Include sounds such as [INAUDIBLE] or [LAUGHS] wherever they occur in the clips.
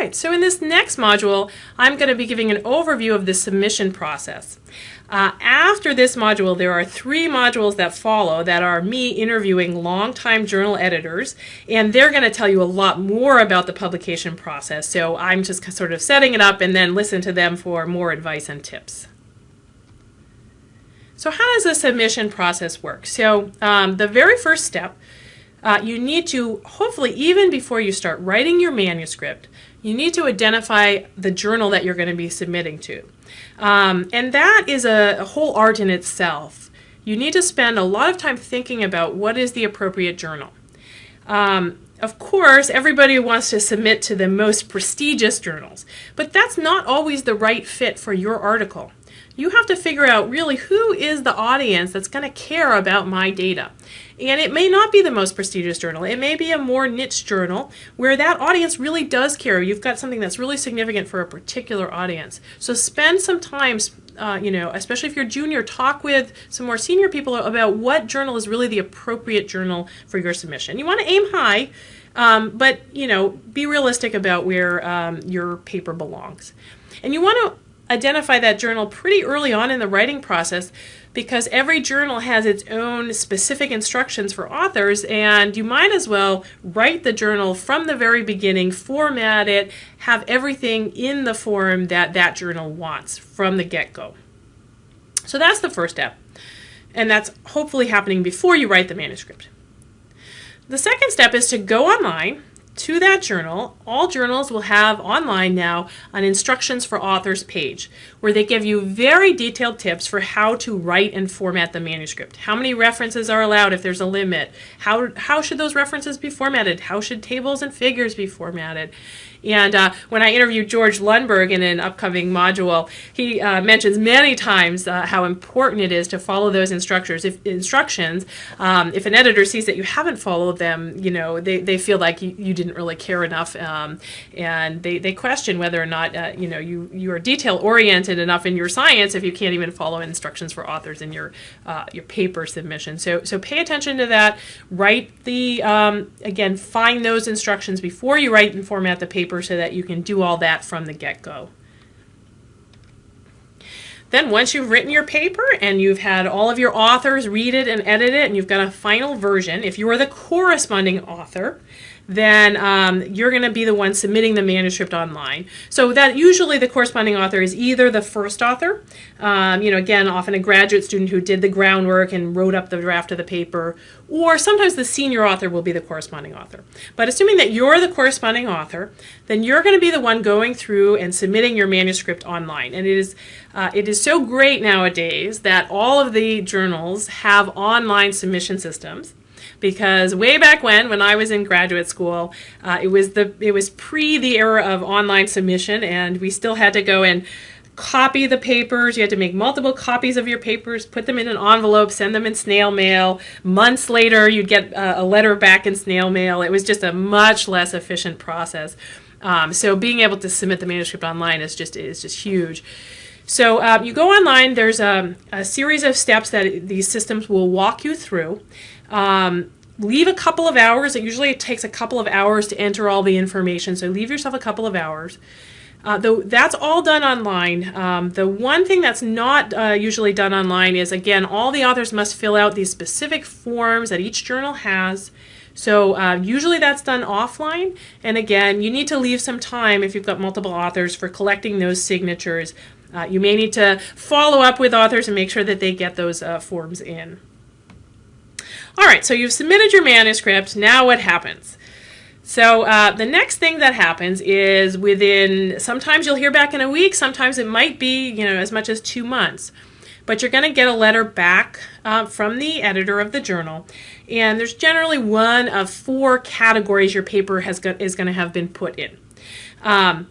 right, so in this next module, I'm going to be giving an overview of the submission process. Uh, after this module, there are three modules that follow that are me interviewing longtime journal editors, and they're going to tell you a lot more about the publication process. So I'm just sort of setting it up and then listen to them for more advice and tips. So how does the submission process work? So um, the very first step, uh, you need to, hopefully even before you start writing your manuscript, you need to identify the journal that you're going to be submitting to. Um, and that is a, a whole art in itself. You need to spend a lot of time thinking about what is the appropriate journal. Um, of course, everybody wants to submit to the most prestigious journals, but that's not always the right fit for your article you have to figure out really who is the audience that's going to care about my data. And it may not be the most prestigious journal. It may be a more niche journal where that audience really does care. You've got something that's really significant for a particular audience. So spend some time, uh, you know, especially if you're junior, talk with some more senior people about what journal is really the appropriate journal for your submission. You want to aim high, um, but, you know, be realistic about where um, your paper belongs. And you want to identify that journal pretty early on in the writing process because every journal has its own specific instructions for authors and you might as well write the journal from the very beginning, format it, have everything in the form that that journal wants from the get-go. So that's the first step and that's hopefully happening before you write the manuscript. The second step is to go online to that journal, all journals will have online now an instructions for authors page where they give you very detailed tips for how to write and format the manuscript. How many references are allowed if there's a limit? How, how should those references be formatted? How should tables and figures be formatted? And uh, when I interviewed George Lundberg in an upcoming module, he uh, mentions many times uh, how important it is to follow those instructors. If instructions, um, if an editor sees that you haven't followed them, you know, they, they feel like you, you didn't really care enough, um, and they, they question whether or not, uh, you know, you, you are detail oriented enough in your science if you can't even follow instructions for authors in your, uh, your paper submission. So, so pay attention to that. Write the, um, again, find those instructions before you write and format the paper so that you can do all that from the get-go. Then once you've written your paper and you've had all of your authors read it and edit it and you've got a final version, if you are the corresponding author, then um, you're going to be the one submitting the manuscript online. So that usually the corresponding author is either the first author, um, you know, again, often a graduate student who did the groundwork and wrote up the draft of the paper, or sometimes the senior author will be the corresponding author. But assuming that you're the corresponding author, then you're going to be the one going through and submitting your manuscript online. And it is, uh, it is so great nowadays that all of the journals have online submission systems because way back when, when I was in graduate school, uh, it was the it was pre the era of online submission, and we still had to go and copy the papers. You had to make multiple copies of your papers, put them in an envelope, send them in snail mail. Months later, you'd get uh, a letter back in snail mail. It was just a much less efficient process. Um, so being able to submit the manuscript online is just is just huge. So uh, you go online, there's a, a, series of steps that these systems will walk you through. Um, leave a couple of hours. It usually takes a couple of hours to enter all the information, so leave yourself a couple of hours. Uh, though that's all done online. Um, the one thing that's not uh, usually done online is, again, all the authors must fill out these specific forms that each journal has. So uh, usually that's done offline. And again, you need to leave some time if you've got multiple authors for collecting those signatures. Uh, you may need to follow up with authors and make sure that they get those uh, forms in. All right, so you've submitted your manuscript. Now what happens? So uh, the next thing that happens is within, sometimes you'll hear back in a week, sometimes it might be, you know, as much as two months. But you're going to get a letter back uh, from the editor of the journal. And there's generally one of four categories your paper has is going to have been put in. Um,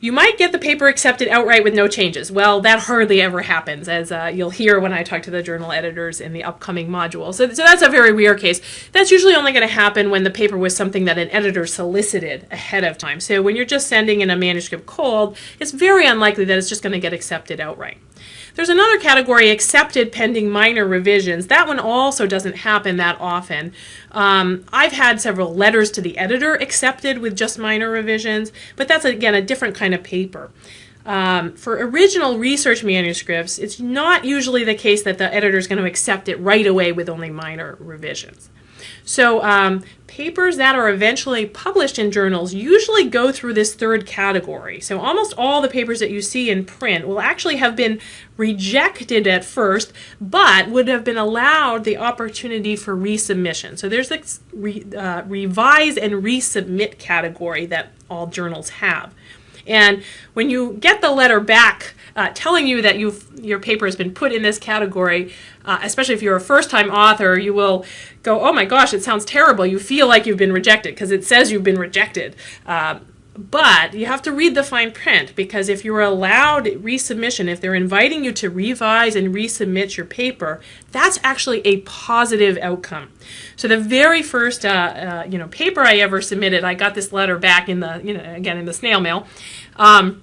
you might get the paper accepted outright with no changes. Well, that hardly ever happens, as uh, you'll hear when I talk to the journal editors in the upcoming module. So, so that's a very rare case. That's usually only going to happen when the paper was something that an editor solicited ahead of time. So when you're just sending in a manuscript cold, it's very unlikely that it's just going to get accepted outright. There's another category, accepted pending minor revisions. That one also doesn't happen that often. Um, I've had several letters to the editor accepted with just minor revisions, but that's again a different kind of paper. Um, for original research manuscripts, it's not usually the case that the editor is going to accept it right away with only minor revisions. So um, papers that are eventually published in journals usually go through this third category. So almost all the papers that you see in print will actually have been rejected at first, but would have been allowed the opportunity for resubmission. So there's this re, uh, revise and resubmit category that all journals have. And when you get the letter back uh, telling you that you your paper has been put in this category, uh, especially if you're a first-time author, you will go, "Oh my gosh, it sounds terrible." You feel like you've been rejected because it says you've been rejected. Um, but you have to read the fine print because if you're allowed resubmission, if they're inviting you to revise and resubmit your paper, that's actually a positive outcome. So the very first, uh, uh, you know, paper I ever submitted, I got this letter back in the, you know, again in the snail mail. Um,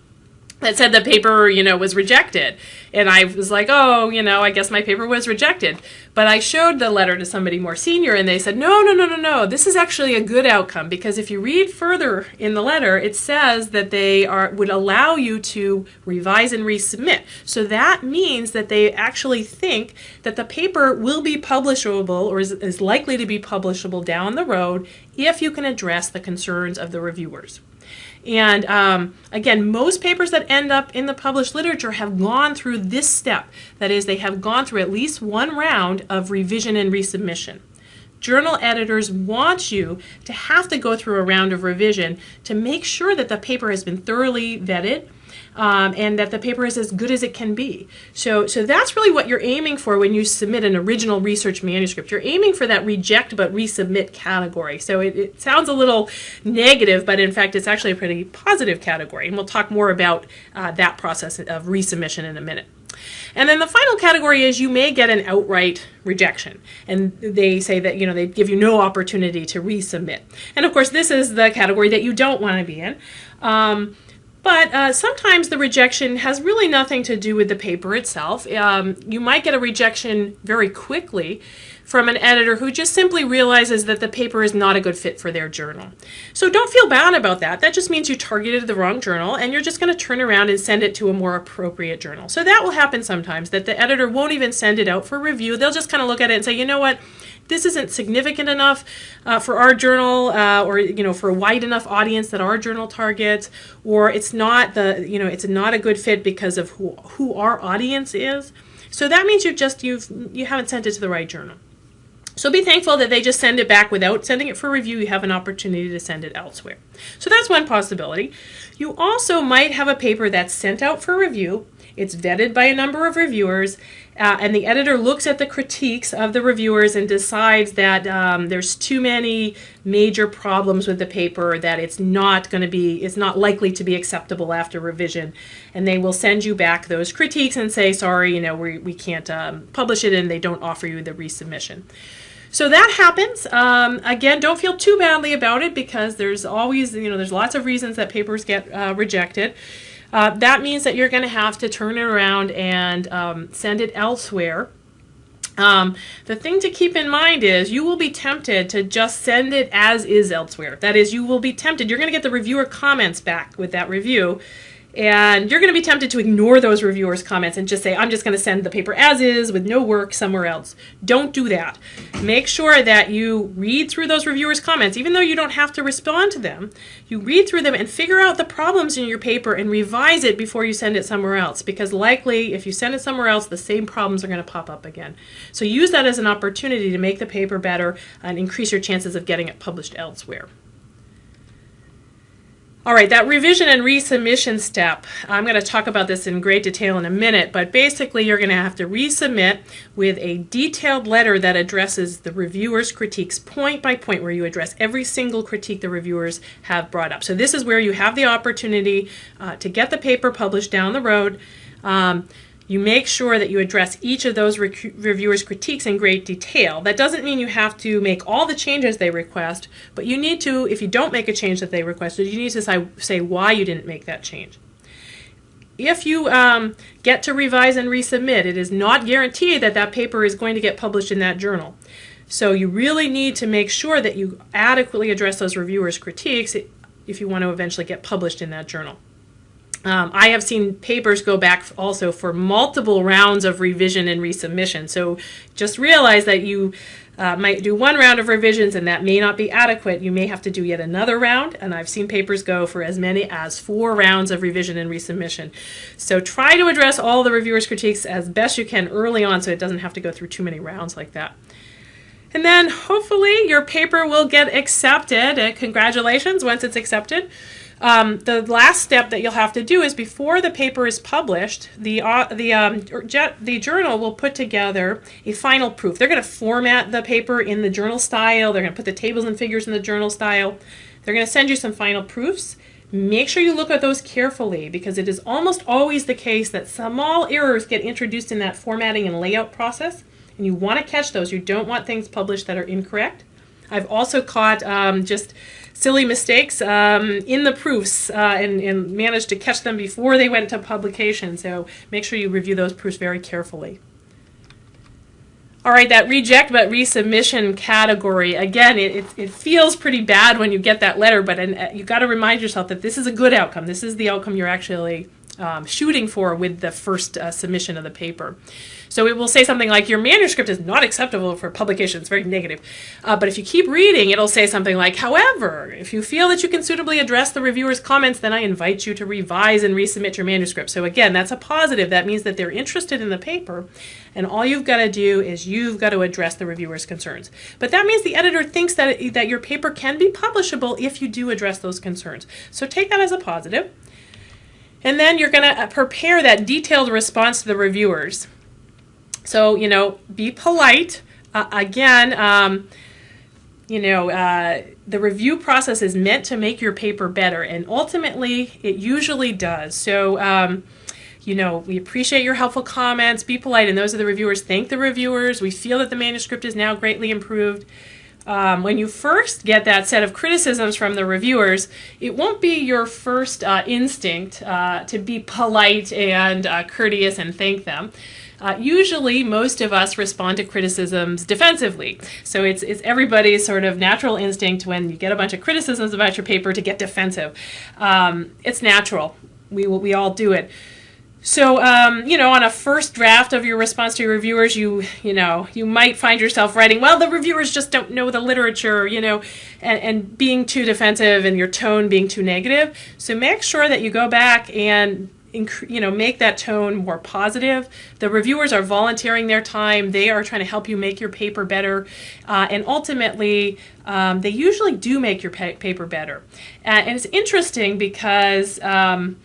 that said the paper, you know, was rejected. And I was like, oh, you know, I guess my paper was rejected. But I showed the letter to somebody more senior and they said, no, no, no, no, no. This is actually a good outcome because if you read further in the letter, it says that they are would allow you to revise and resubmit. So that means that they actually think that the paper will be publishable or is, is likely to be publishable down the road if you can address the concerns of the reviewers. And um, again, most papers that end up in the published literature have gone through this step. That is, they have gone through at least one round of revision and resubmission. Journal editors want you to have to go through a round of revision to make sure that the paper has been thoroughly vetted um, and that the paper is as good as it can be. So, so that's really what you're aiming for when you submit an original research manuscript. You're aiming for that reject but resubmit category. So it, it sounds a little negative, but in fact it's actually a pretty positive category. And we'll talk more about uh, that process of resubmission in a minute. And then the final category is you may get an outright rejection. And they say that, you know, they give you no opportunity to resubmit. And of course, this is the category that you don't want to be in. Um, but uh, sometimes the rejection has really nothing to do with the paper itself. Um, you might get a rejection very quickly from an editor who just simply realizes that the paper is not a good fit for their journal. So don't feel bad about that. That just means you targeted the wrong journal and you're just going to turn around and send it to a more appropriate journal. So that will happen sometimes, that the editor won't even send it out for review. They'll just kind of look at it and say, you know what, this isn't significant enough uh, for our journal uh, or you know for a wide enough audience that our journal targets or it's not the you know it's not a good fit because of who, who our audience is so that means you've just you've you haven't sent it to the right journal so be thankful that they just send it back without sending it for review. You have an opportunity to send it elsewhere. So that's one possibility. You also might have a paper that's sent out for review. It's vetted by a number of reviewers uh, and the editor looks at the critiques of the reviewers and decides that um, there's too many major problems with the paper that it's not going to be it's not likely to be acceptable after revision and they will send you back those critiques and say sorry you know we, we can't um, publish it and they don't offer you the resubmission so that happens. Um, again, don't feel too badly about it because there's always, you know, there's lots of reasons that papers get uh, rejected. Uh, that means that you're going to have to turn it around and um, send it elsewhere. Um, the thing to keep in mind is you will be tempted to just send it as is elsewhere. That is, you will be tempted. You're going to get the reviewer comments back with that review and you're going to be tempted to ignore those reviewers' comments and just say, I'm just going to send the paper as is with no work somewhere else. Don't do that. Make sure that you read through those reviewers' comments, even though you don't have to respond to them. You read through them and figure out the problems in your paper and revise it before you send it somewhere else. Because likely, if you send it somewhere else, the same problems are going to pop up again. So use that as an opportunity to make the paper better and increase your chances of getting it published elsewhere. All right, that revision and resubmission step, I'm going to talk about this in great detail in a minute, but basically you're going to have to resubmit with a detailed letter that addresses the reviewer's critiques point by point, where you address every single critique the reviewers have brought up. So this is where you have the opportunity uh, to get the paper published down the road. Um, you make sure that you address each of those reviewers' critiques in great detail. That doesn't mean you have to make all the changes they request, but you need to, if you don't make a change that they requested, you need to say why you didn't make that change. if you um, get to revise and resubmit, it is not guaranteed that that paper is going to get published in that journal. So you really need to make sure that you adequately address those reviewers' critiques if you want to eventually get published in that journal. Um, I have seen papers go back also for multiple rounds of revision and resubmission. So just realize that you uh, might do one round of revisions and that may not be adequate. You may have to do yet another round, and I've seen papers go for as many as four rounds of revision and resubmission. So try to address all the reviewers' critiques as best you can early on so it doesn't have to go through too many rounds like that. And then hopefully your paper will get accepted. Uh, congratulations once it's accepted. Um, the last step that you'll have to do is before the paper is published, the uh, the um, the journal will put together a final proof. They're going to format the paper in the journal style. They're going to put the tables and figures in the journal style. They're going to send you some final proofs. Make sure you look at those carefully because it is almost always the case that small errors get introduced in that formatting and layout process, and you want to catch those. You don't want things published that are incorrect. I've also caught um, just silly mistakes um, in the proofs uh, and, and managed to catch them before they went to publication. So make sure you review those proofs very carefully. All right, that reject but resubmission category, again, it, it, it, feels pretty bad when you get that letter, but uh, you got to remind yourself that this is a good outcome. This is the outcome you're actually um, shooting for with the first uh, submission of the paper. So it will say something like, your manuscript is not acceptable for publication. It's very negative. Uh, but if you keep reading, it'll say something like, however, if you feel that you can suitably address the reviewer's comments, then I invite you to revise and resubmit your manuscript. So again, that's a positive. That means that they're interested in the paper. And all you've got to do is you've got to address the reviewer's concerns. But that means the editor thinks that, that your paper can be publishable if you do address those concerns. So take that as a positive. And then you're going to prepare that detailed response to the reviewers. So, you know, be polite. Uh, again, um, you know, uh, the review process is meant to make your paper better, and ultimately, it usually does. So, um, you know, we appreciate your helpful comments. Be polite, and those are the reviewers. Thank the reviewers. We feel that the manuscript is now greatly improved. Um, when you first get that set of criticisms from the reviewers, it won't be your first uh, instinct uh, to be polite and uh, courteous and thank them. Uh, usually, most of us respond to criticisms defensively. So it's, it's everybody's sort of natural instinct when you get a bunch of criticisms about your paper to get defensive. Um, it's natural. We, we all do it. So, um, you know, on a first draft of your response to your reviewers, you, you know, you might find yourself writing, well, the reviewers just don't know the literature, you know, and, and being too defensive and your tone being too negative. So make sure that you go back and you know make that tone more positive the reviewers are volunteering their time they are trying to help you make your paper better uh, and ultimately um, they usually do make your pa paper better uh, and it's interesting because um,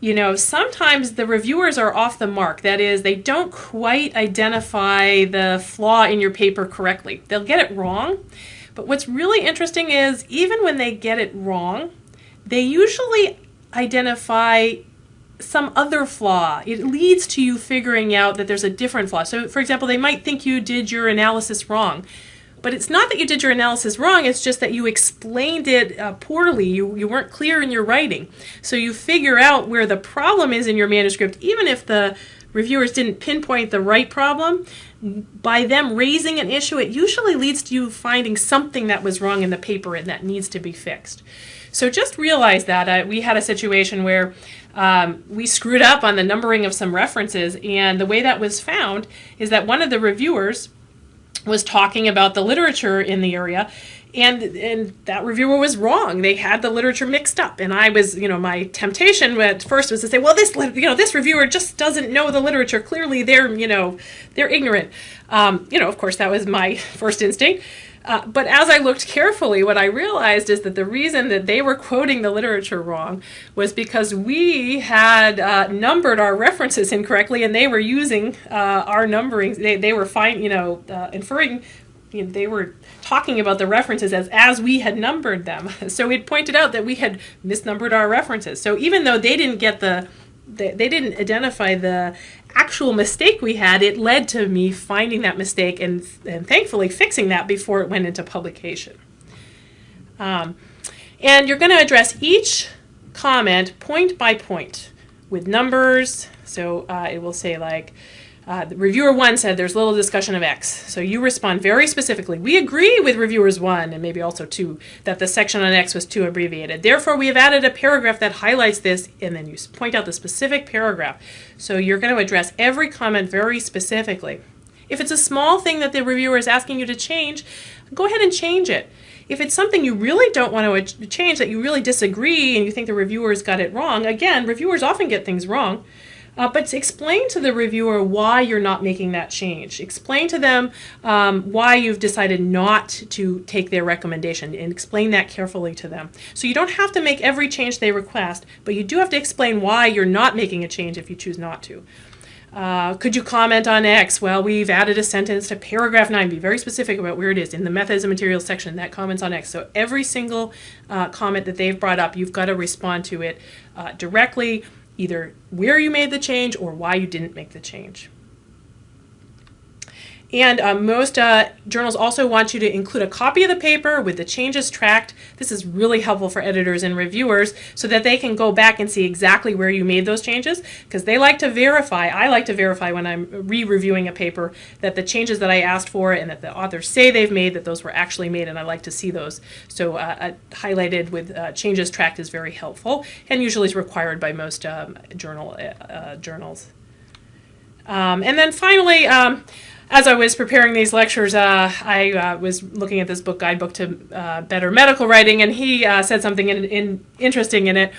you know, sometimes the reviewers are off the mark. That is, they don't quite identify the flaw in your paper correctly. They'll get it wrong. But what's really interesting is even when they get it wrong, they usually identify some other flaw. It leads to you figuring out that there's a different flaw. So, for example, they might think you did your analysis wrong. But it's not that you did your analysis wrong, it's just that you explained it uh, poorly. You, you weren't clear in your writing. So you figure out where the problem is in your manuscript, even if the reviewers didn't pinpoint the right problem. By them raising an issue, it usually leads to you finding something that was wrong in the paper and that needs to be fixed. So just realize that. Uh, we had a situation where um, we screwed up on the numbering of some references, and the way that was found is that one of the reviewers was talking about the literature in the area and and that reviewer was wrong. They had the literature mixed up and i was you know my temptation at first was to say well this you know this reviewer just doesn't know the literature. Clearly they're you know they're ignorant. Um, you know of course that was my [LAUGHS] first instinct uh, but as I looked carefully, what I realized is that the reason that they were quoting the literature wrong was because we had uh, numbered our references incorrectly, and they were using uh, our numbering. They, they were fine, you know, uh, inferring. You know, they were talking about the references as as we had numbered them. [LAUGHS] So it pointed out that we had misnumbered our references. So even though they didn't get the they, they didn't identify the actual mistake we had, it led to me finding that mistake and, and thankfully fixing that before it went into publication. Um, and you're going to address each comment point by point. with numbers. So uh, it will say like, uh, reviewer one said there's little discussion of X. So you respond very specifically. We agree with reviewers one and maybe also two that the section on X was too abbreviated. Therefore, we have added a paragraph that highlights this and then you point out the specific paragraph. So you're going to address every comment very specifically. If it's a small thing that the reviewer is asking you to change, go ahead and change it. If it's something you really don't want to change, that you really disagree and you think the reviewers got it wrong, again, reviewers often get things wrong. Uh, but explain to the reviewer why you're not making that change. Explain to them um, why you've decided not to take their recommendation and explain that carefully to them. So you don't have to make every change they request, but you do have to explain why you're not making a change if you choose not to. Uh, could you comment on X? Well, we've added a sentence to paragraph 9. Be very specific about where it is in the methods and materials section that comments on X. So every single uh, comment that they've brought up, you've got to respond to it uh, directly, either where you made the change or why you didn't make the change. And uh, most uh, journals also want you to include a copy of the paper with the changes tracked. This is really helpful for editors and reviewers so that they can go back and see exactly where you made those changes because they like to verify, I like to verify when I'm re-reviewing a paper that the changes that I asked for and that the authors say they've made, that those were actually made and I like to see those. So uh, uh highlighted with uh, changes tracked is very helpful and usually is required by most um, journal uh, journals. Um, and then finally, um, as I was preparing these lectures, uh, I uh, was looking at this book, Guidebook to uh, Better Medical Writing, and he uh, said something in, in, interesting in it.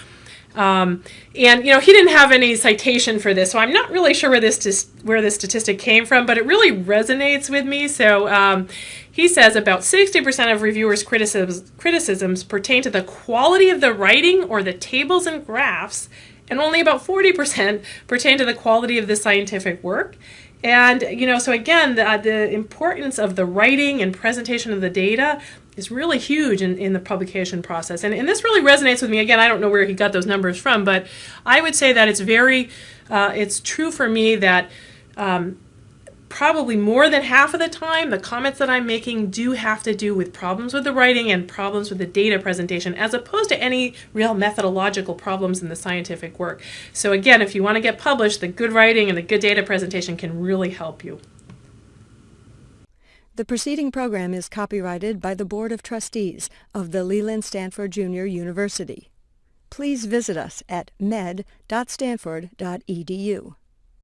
Um, and you know, he didn't have any citation for this, so I'm not really sure where this where this statistic came from, but it really resonates with me. So um, he says about 60% of reviewers' criticisms criticisms pertain to the quality of the writing or the tables and graphs, and only about 40% pertain to the quality of the scientific work. And, you know, so again, the, the importance of the writing and presentation of the data is really huge in, in the publication process. And, and this really resonates with me. Again, I don't know where he got those numbers from, but I would say that it's very, uh, it's true for me that um, probably more than half of the time, the comments that I'm making do have to do with problems with the writing and problems with the data presentation, as opposed to any real methodological problems in the scientific work. So again, if you want to get published, the good writing and the good data presentation can really help you. The preceding program is copyrighted by the Board of Trustees of the Leland Stanford Junior University. Please visit us at med.stanford.edu.